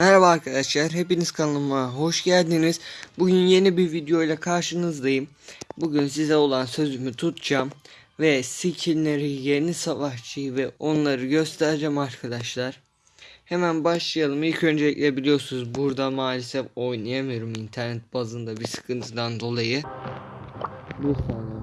Merhaba arkadaşlar, hepiniz kanalıma hoş geldiniz. Bugün yeni bir video ile karşınızdayım. Bugün size olan sözümü tutacağım ve skinleri, yeni savaşçıyı ve onları göstereceğim arkadaşlar. Hemen başlayalım. İlk öncelikle biliyorsunuz burada maalesef oynayamıyorum internet bazında bir sıkıntıdan dolayı. Bir saniye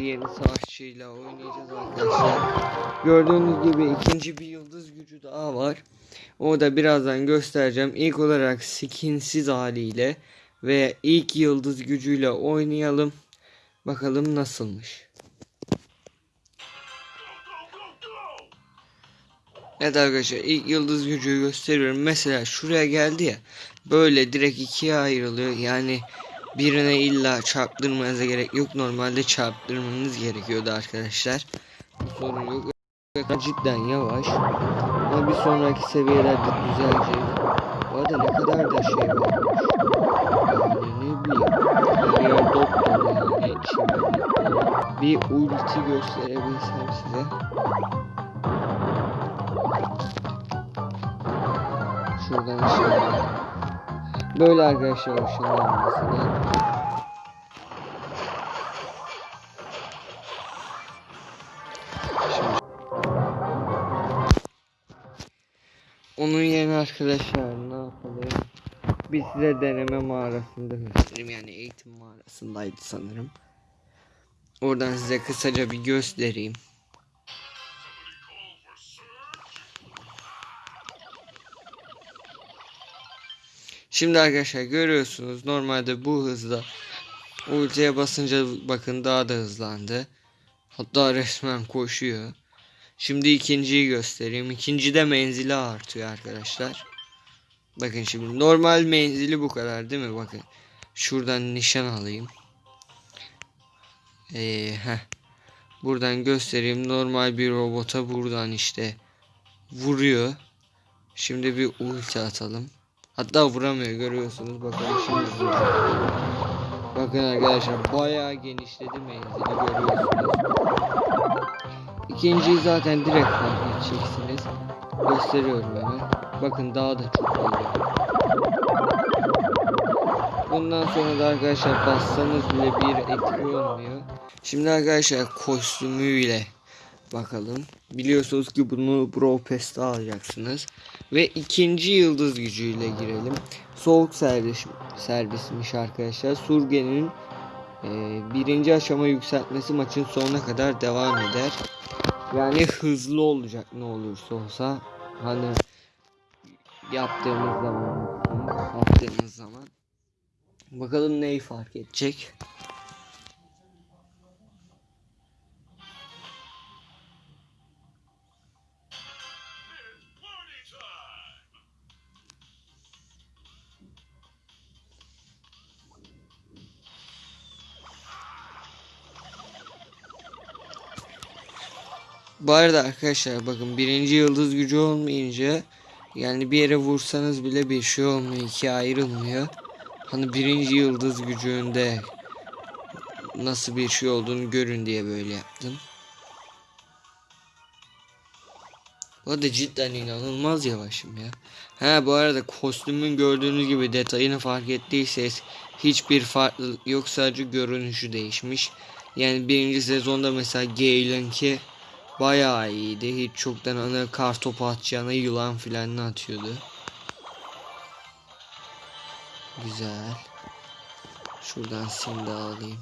Şimdi yeni savaşçıyla oynayacağız arkadaşlar. Gördüğünüz gibi ikinci bir yıldız gücü daha var. O da birazdan göstereceğim. İlk olarak skinsiz haliyle ve ilk yıldız gücüyle oynayalım. Bakalım nasılmış. Evet arkadaşlar ilk yıldız gücü gösteriyorum. Mesela şuraya geldi ya. Böyle direkt ikiye ayrılıyor. Yani birine illa çarptırmanıza gerek yok. Normalde çarptırmanız gerekiyordu arkadaşlar. Bu sorun yok. Cidden yavaş. Ama bir sonraki seviyelerde düzelecek. Bu arada ne kadar da şey varmış. Yani ne bileyim. Her dolu yani. Bir ulti gösterebilsem size. Şuradan aşağı. Böyle arkadaşlar ışınlanmasını. Şimdi onun yerine arkadaşlar ne yapalım? Biz size deneme mağarasında göstereyim yani eğitim mağarasındaydı sanırım. Oradan size kısaca bir göstereyim. Şimdi arkadaşlar görüyorsunuz normalde bu hızda ultiye basınca bakın daha da hızlandı. Hatta resmen koşuyor. Şimdi ikinciyi göstereyim. İkincide menzili artıyor arkadaşlar. Bakın şimdi normal menzili bu kadar değil mi? Bakın. Şuradan nişan alayım. Ee. Buradan göstereyim. Normal bir robota buradan işte vuruyor. Şimdi bir ulti atalım. Hatta vuramıyor görüyorsunuz. Bakın şimdi. Bakın arkadaşlar bayağı genişledi menzili görüyorsunuz. İkinciyi zaten direkt fark edeceksiniz. Gösteriyorum hemen. Bakın daha da çok oluyor. Bundan sonra da arkadaşlar bassanız bile bir etki olmuyor. Şimdi arkadaşlar kostümüyle bakalım. Biliyorsunuz ki bunu Bro Pass'ta alacaksınız. Ve ikinci yıldız gücüyle girelim. Soğuk servis, servismiş arkadaşlar. Surgen'in e, birinci aşama yükseltmesi maçın sonuna kadar devam eder. Yani hızlı olacak ne olursa olsa. Hani yaptığımız zaman yaptığımız zaman bakalım neyi fark edecek. Bu arada arkadaşlar bakın birinci yıldız gücü olmayınca yani bir yere vursanız bile bir şey olmuyor ikiye ayrılmıyor. Hani birinci yıldız gücünde nasıl bir şey olduğunu görün diye böyle yaptım. Bu arada cidden inanılmaz yavaşım ya. Ha bu arada kostümün gördüğünüz gibi detayını fark ettiyseniz hiçbir farklılık yok sadece görünüşü değişmiş. Yani birinci sezonda mesela Gale'ınki bayağı iyiydi. Hiç çoktan ana kar topu atacağına yılan filan atıyordu. Güzel. Şuradan sim de alayım.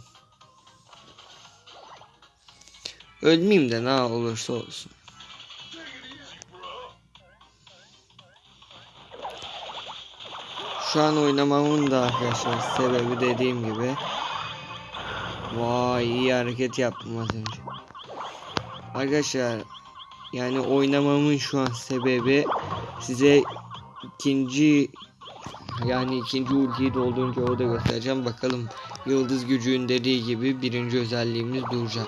Ölmeyeyim de ne olursa olsun. Şu an oynamamın da arkadaşlar sebebi dediğim gibi. Vay iyi hareket yaptım az önce. Arkadaşlar yani oynamamın şu an sebebi size ikinci yani ikinci ultiyi doldurunca o da göstereceğim. Bakalım yıldız gücün dediği gibi birinci özelliğimiz duracak.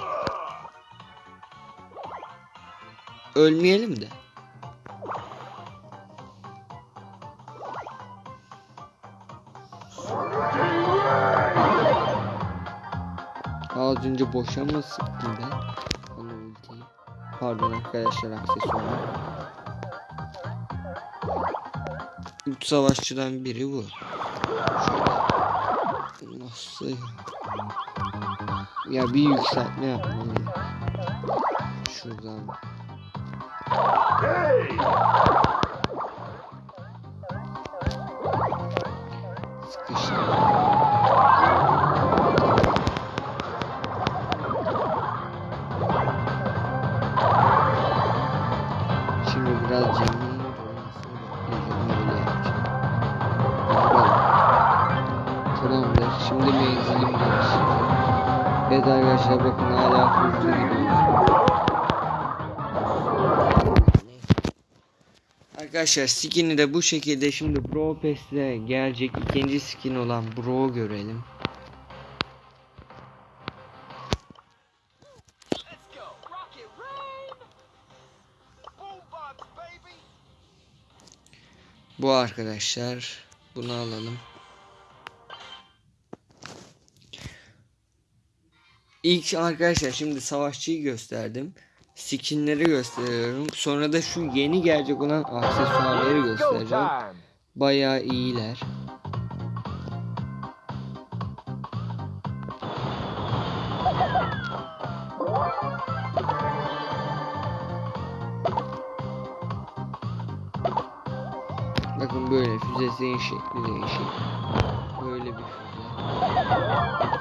Ölmeyelim de. Az önce boşa mı sıktım ben? Pardon arkadaşlar aksesuarı. Üç savaşçıdan biri bu. Nasıl? Ya bir yükseltme yapmalıyım. Şuradan. Sıkıştı. Arkadaşlar bakın hala gidiyoruz. Arkadaşlar skin'i de bu şekilde şimdi Bro Pass'le gelecek ikinci skin olan Bro görelim. Bu arkadaşlar. Bunu alalım. İlk arkadaşlar şimdi savaşçıyı gösterdim. Skinleri gösteriyorum. Sonra da şu yeni gelecek olan aksesuarları göstereceğim. Bayağı iyiler. Bakın böyle füzesinin şekli değişik. Böyle bir füze.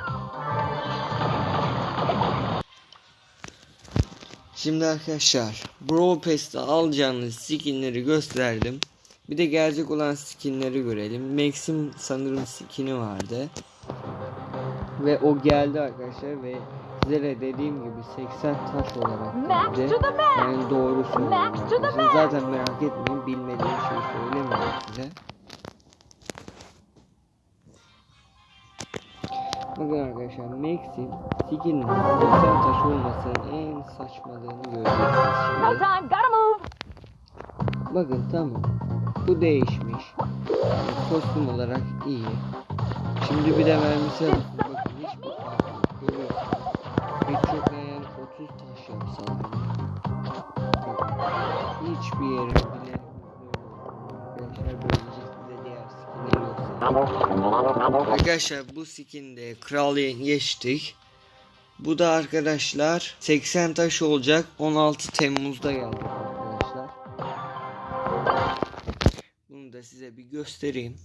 Şimdi arkadaşlar Brawl Pass'te alacağınız skinleri gösterdim. Bir de gelecek olan skinleri görelim. Max'in sanırım skini vardı. Ve o geldi arkadaşlar ve size de dediğim gibi 80 taş olarak geldi. Yani doğru söylüyorum. Zaten merak etmeyin bilmediğim şeyi söylemiyorum size. Bakın arkadaşlar Max'in skinin 80 taş olmasının en saçmalığını No göreceksiniz şimdi. time, gotta move. Bakın tamam. Bu değişmiş. Yani kostüm olarak iyi. Şimdi bir de mermisi bakın hiçbir fark yok. Görüyorsunuz. Pek çok yani 30 taş. Bakın, hiçbir yeri Arkadaşlar bu skinde kral geçtik. Bu da arkadaşlar 80 taş olacak. 16 Temmuz'da geldi arkadaşlar. Bunu da size bir göstereyim.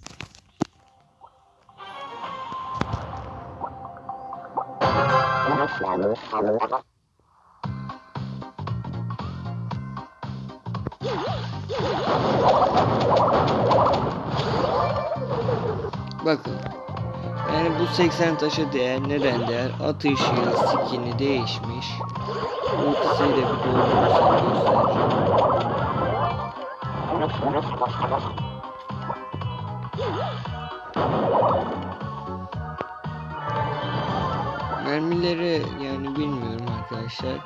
Bakın. Yani bu 80 taşa değer neden değer? Atışı, skini değişmiş. Ultisiyle bir doldurursak göstereceğim. Mermileri yani bilmiyorum arkadaşlar.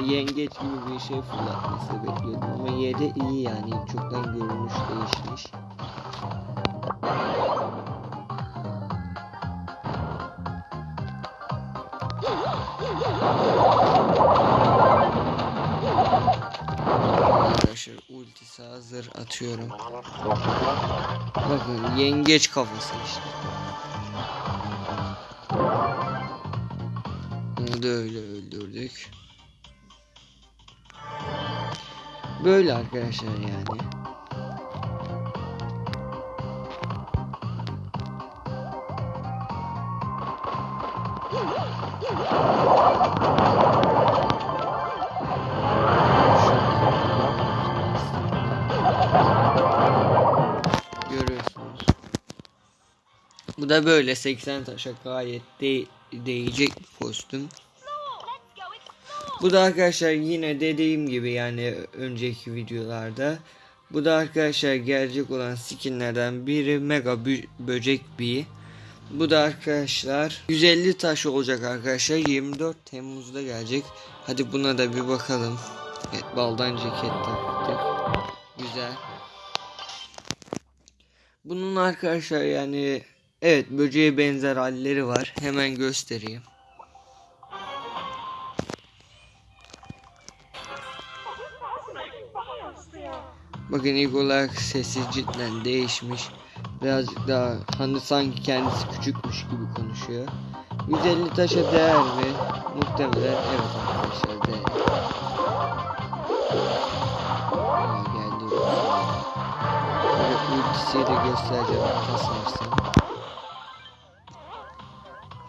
Yengeç gibi bir şey fırlatması bekliyordum ama yeri iyi yani çoktan görünüş değişmiş. Ultisi hazır atıyorum. Bakın yengeç kafası işte. Bunu da öyle öldürdük. Böyle arkadaşlar yani. Da böyle 80 taşa gayet de değecek bir kostüm. Bu da arkadaşlar yine dediğim gibi yani önceki videolarda. Bu da arkadaşlar gelecek olan skinlerden biri mega böcek bir. Bu da arkadaşlar 150 taş olacak arkadaşlar 24 Temmuz'da gelecek. Hadi buna da bir bakalım. Evet baldan ceket taktık. Güzel. Bunun arkadaşlar yani Evet böceğe benzer halleri var. Hemen göstereyim. Bakın ilk olarak sesi cidden değişmiş. Birazcık daha hani sanki kendisi küçükmüş gibi konuşuyor. 150 taşa değer mi? Muhtemelen evet arkadaşlar değer. Aa, geldi. Ultisiyi de göstereceğim kasarsam.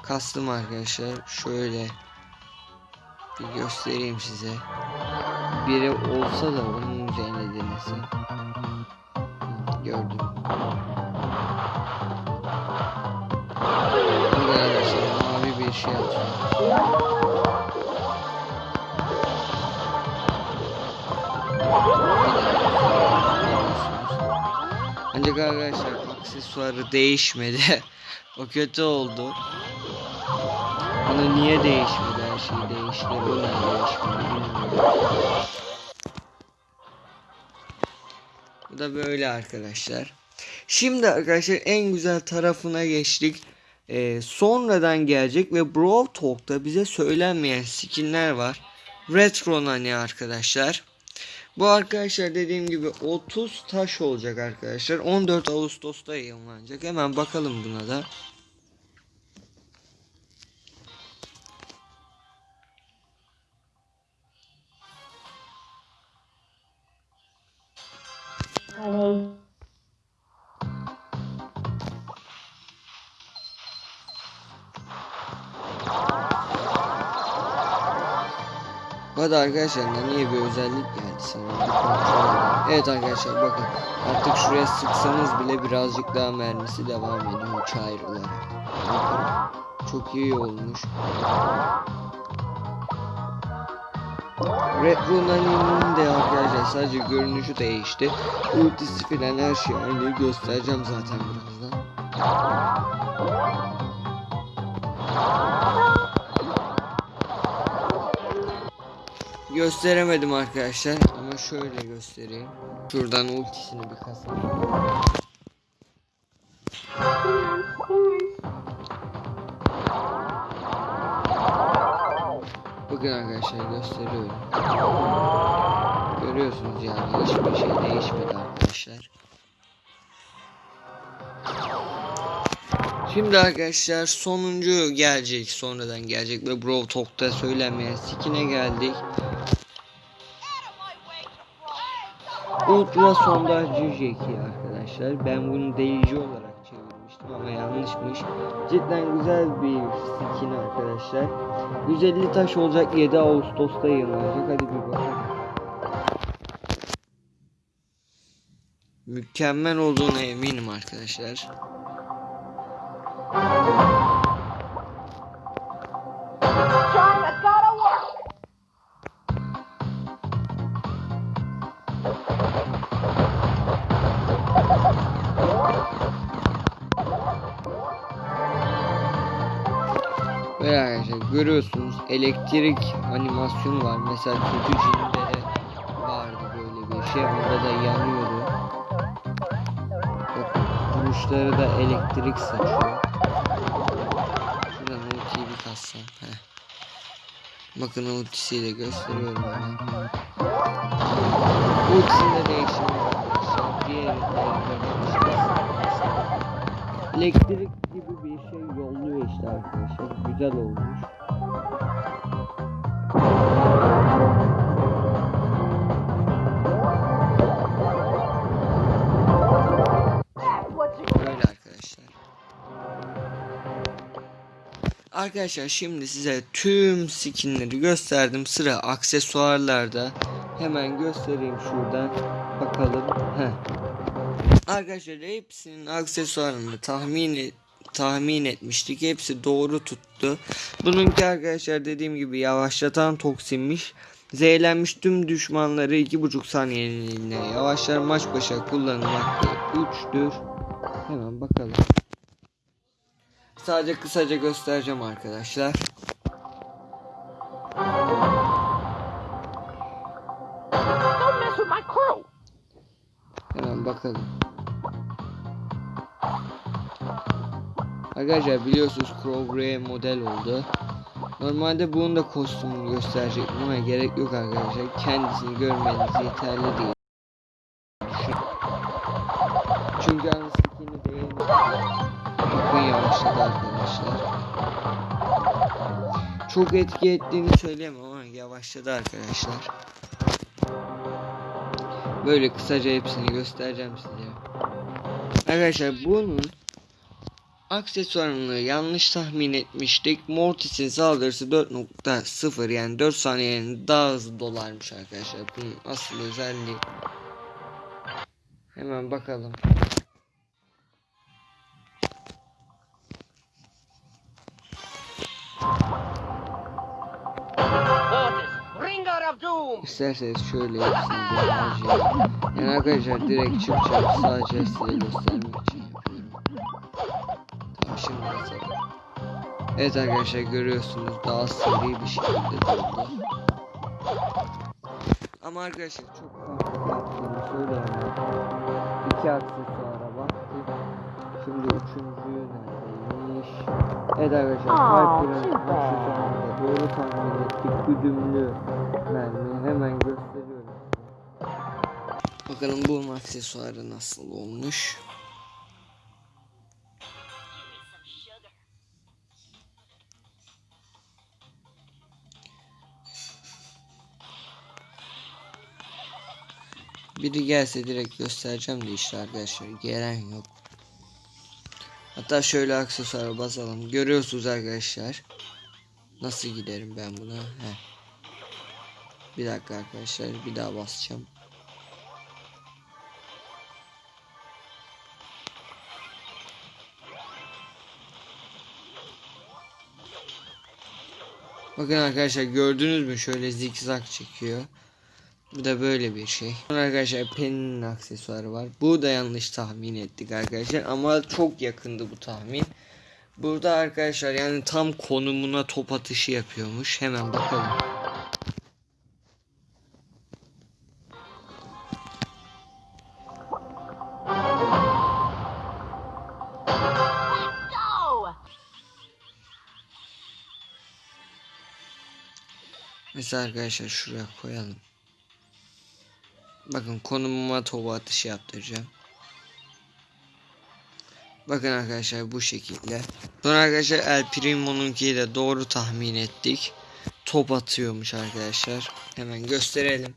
Kastım arkadaşlar. Şöyle bir göstereyim size. Biri olsa da onun üzerine denesin. Gördüm. Burada arkadaşlar mavi bir şey atıyor. Ancak arkadaşlar aksesuarı değişmedi. o kötü oldu. Bana niye değişmedi her şey değişti. Bu ne değişmedi. Bu da böyle arkadaşlar. Şimdi arkadaşlar en güzel tarafına geçtik. Ee, sonradan gelecek ve Brawl Talk'ta bize söylenmeyen skinler var. Retro Nani arkadaşlar. Bu arkadaşlar dediğim gibi 30 taş olacak arkadaşlar. 14 Ağustos'ta yayınlanacak. Hemen bakalım buna da. Arada arkadaşlar niye bir özellik geldi sana? Evet arkadaşlar bakın artık şuraya sıksanız bile birazcık daha mermisi devam ediyor uç ayrılarak. Çok iyi olmuş. Retro Nani'nin de arkadaşlar sadece görünüşü değişti. Ultisi filan her şey aynı göstereceğim zaten birazdan. Gösteremedim arkadaşlar ama şöyle göstereyim. Şuradan ultisini bir kasayım. Şimdi arkadaşlar sonuncu gelecek sonradan gelecek ve Brawl Talk'ta söylenmeyen skin'e geldik. Ultra sondajcı Jackie arkadaşlar. Ben bunu deyici olarak çevirmiştim ama yanlışmış. Cidden güzel bir skin arkadaşlar. 150 taş olacak 7 Ağustos'ta yayınlanacak. Hadi bir bakalım. Mükemmel olduğuna eminim arkadaşlar. Görüyorsunuz elektrik animasyonu var. Mesela kötü cinlere vardı böyle bir şey. Orada da yanıyordu. Bakın vuruşları da elektrik saçıyor. Şuradan ultiyi bir kassam. Heh. Bakın ultisiyle de gösteriyorum hemen. Ultisinde değişim var Elektrik gibi bir şey yolluyor işte arkadaşlar. Güzel olmuş. Arkadaşlar şimdi size tüm skinleri gösterdim. Sıra aksesuarlarda. Hemen göstereyim şuradan. Bakalım. Heh. Arkadaşlar hepsinin aksesuarını tahmin et- tahmin etmiştik. Hepsi doğru tuttu. Bununki arkadaşlar dediğim gibi yavaşlatan toksinmiş. Zehirlenmiş tüm düşmanları 2,5 saniyeliğine yavaşlar maç başa kullanım hakkı 3'tür. Hemen bakalım. Sadece kısaca göstereceğim arkadaşlar. Hemen bakalım. Arkadaşlar biliyorsunuz Crow model oldu. Normalde bunun da kostümünü gösterecektim ama gerek yok arkadaşlar. Kendisini görmeniz yeterli değil. Çok etki ettiğini söyleyemem ama yavaşladı arkadaşlar. Böyle kısaca hepsini göstereceğim size. Arkadaşlar bunun aksesuarını yanlış tahmin etmiştik. Mortis'in saldırısı 4.0 yani 4 saniyenin daha hızlı dolarmış arkadaşlar. Bunun asıl özelliği. Hemen bakalım. İsterseniz şöyle hepsini harcayalım. Yani arkadaşlar direkt çıkacağım sadece size göstermek için yapıyorum. Şimdi basalım. Evet arkadaşlar görüyorsunuz daha seri bir şekilde doldu. Ama arkadaşlar çok farklı yaptığını söyleyemem. İki aksesuara baktık. Şimdi üçüncüyü neredeymiş? Evet arkadaşlar süper. aksesuarında doğru tahmin ettik. Güdümlü mermi hemen gösteriyorum. Bakalım bu aksesuarı nasıl olmuş. Biri gelse direkt göstereceğim de işte arkadaşlar gelen yok. Hatta şöyle aksesuara basalım. Görüyorsunuz arkadaşlar. Nasıl giderim ben buna? Heh. Bir dakika arkadaşlar bir daha basacağım. Bakın arkadaşlar gördünüz mü şöyle zikzak çekiyor. Bu da böyle bir şey. Arkadaşlar Penny'nin aksesuarı var. Bu da yanlış tahmin ettik arkadaşlar ama çok yakındı bu tahmin. Burada arkadaşlar yani tam konumuna top atışı yapıyormuş. Hemen bakalım. Mesela arkadaşlar şuraya koyalım. Bakın konumuma top atışı yaptıracağım. Bakın arkadaşlar bu şekilde. Sonra arkadaşlar El Primo'nunkiyi de doğru tahmin ettik. Top atıyormuş arkadaşlar. Hemen gösterelim.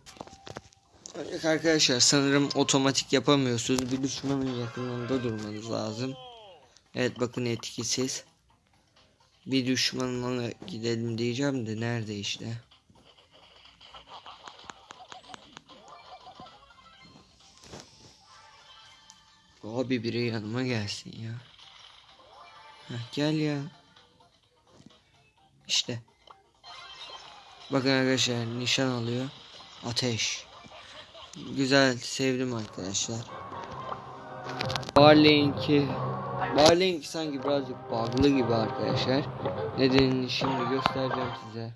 Ancak arkadaşlar sanırım otomatik yapamıyorsunuz. Bir düşmanın yakınında durmanız lazım. Evet bakın etkisiz. Bir düşmanına gidelim diyeceğim de nerede işte. Abi biri yanıma gelsin ya. Heh, gel ya. İşte. Bakın arkadaşlar nişan alıyor. Ateş. Güzel sevdim arkadaşlar. Barley'inki Barley'inki sanki birazcık bug'lı gibi arkadaşlar. Nedenini şimdi göstereceğim size.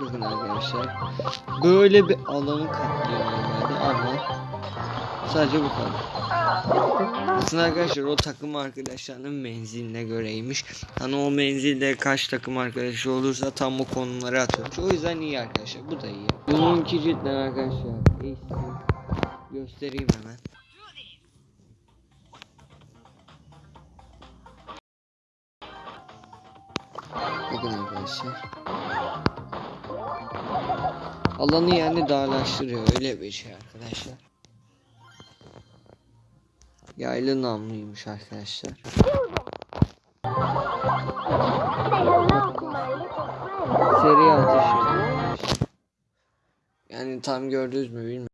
Bakın arkadaşlar. Böyle bir alanı kaplıyor normalde ama sadece bu kadar. Aslında arkadaşlar o takım arkadaşlarının menziline göreymiş. Hani o menzilde kaç takım arkadaşı olursa tam o konumları atıyormuş. O yüzden iyi arkadaşlar. Bu da iyi. Bununki cidden arkadaşlar. iyisi. Göstereyim hemen. Arkadaşlar. Alanı yani darlaştırıyor öyle bir şey arkadaşlar. Yaylı namluymuş arkadaşlar. Seri atış. Yani tam gördünüz mü bilmiyorum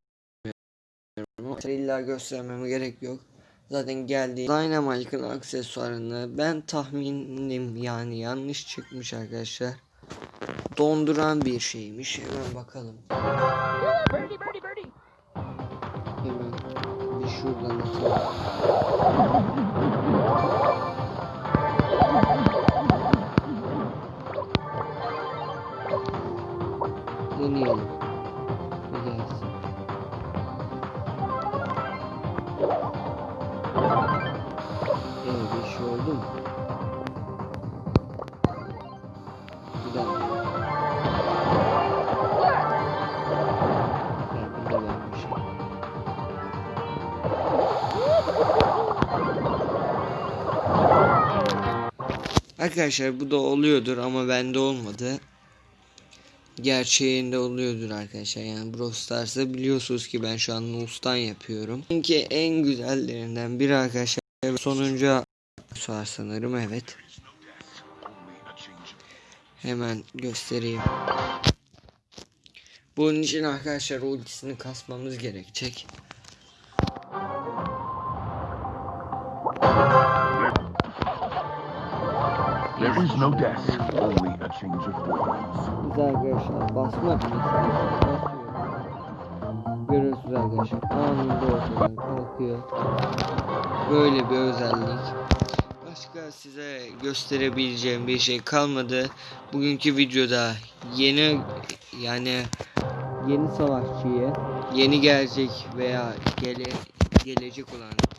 ama illa göstermeme gerek yok. Zaten geldi. Dynamite'ın aksesuarını ben tahminim yani yanlış çıkmış arkadaşlar. Donduran bir şeymiş. Hemen bakalım. Hemen bir şuradan atalım. Deneyelim. Arkadaşlar bu da oluyordur ama bende olmadı. Gerçeğinde oluyordur arkadaşlar. Yani Brawl Stars'ta biliyorsunuz ki ben şu an Nus'tan yapıyorum. Çünkü en güzellerinden biri arkadaşlar. Sonuncu var sanırım evet. Hemen göstereyim. Bunun için arkadaşlar ultisini kasmamız gerekecek. No death, only a change of forms. Biz arkadaşlar basma. Görüyorsunuz arkadaşlar anında ortadan kalkıyor. Böyle bir özellik. Başka size gösterebileceğim bir şey kalmadı. Bugünkü videoda yeni yani yeni savaşçıyı yeni gelecek veya gele, gelecek olan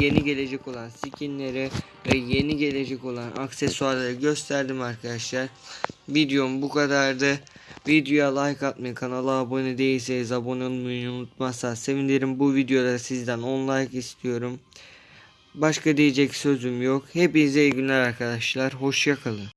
yeni gelecek olan skinleri ve yeni gelecek olan aksesuarları gösterdim arkadaşlar. Videom bu kadardı. Videoya like atmayı, kanala abone değilseniz abone olmayı unutmazsanız sevinirim. Bu videoda sizden 10 like istiyorum. Başka diyecek sözüm yok. Hepinize iyi günler arkadaşlar. Hoşçakalın.